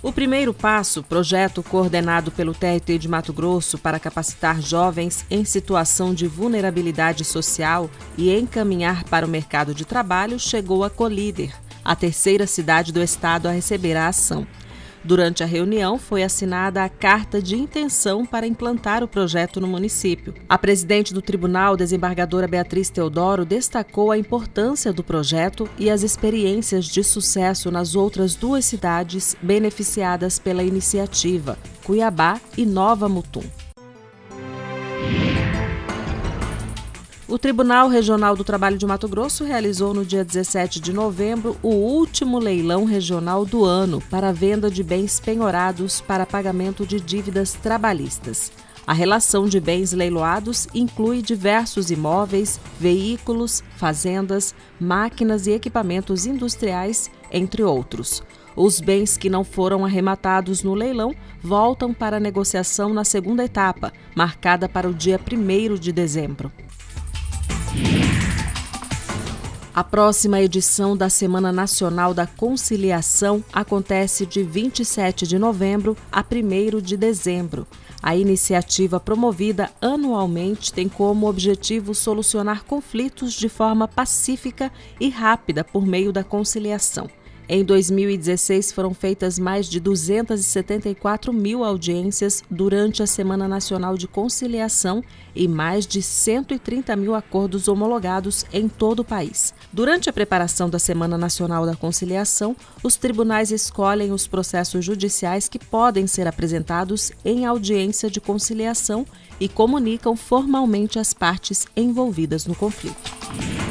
O primeiro passo, projeto coordenado pelo TRT de Mato Grosso para capacitar jovens em situação de vulnerabilidade social e encaminhar para o mercado de trabalho, chegou a Colíder, a terceira cidade do estado a receber a ação. Durante a reunião, foi assinada a carta de intenção para implantar o projeto no município. A presidente do tribunal, desembargadora Beatriz Teodoro, destacou a importância do projeto e as experiências de sucesso nas outras duas cidades beneficiadas pela iniciativa, Cuiabá e Nova Mutum. O Tribunal Regional do Trabalho de Mato Grosso realizou no dia 17 de novembro o último leilão regional do ano para a venda de bens penhorados para pagamento de dívidas trabalhistas. A relação de bens leiloados inclui diversos imóveis, veículos, fazendas, máquinas e equipamentos industriais, entre outros. Os bens que não foram arrematados no leilão voltam para a negociação na segunda etapa, marcada para o dia 1 de dezembro. A próxima edição da Semana Nacional da Conciliação acontece de 27 de novembro a 1 de dezembro. A iniciativa promovida anualmente tem como objetivo solucionar conflitos de forma pacífica e rápida por meio da conciliação. Em 2016, foram feitas mais de 274 mil audiências durante a Semana Nacional de Conciliação e mais de 130 mil acordos homologados em todo o país. Durante a preparação da Semana Nacional da Conciliação, os tribunais escolhem os processos judiciais que podem ser apresentados em audiência de conciliação e comunicam formalmente as partes envolvidas no conflito.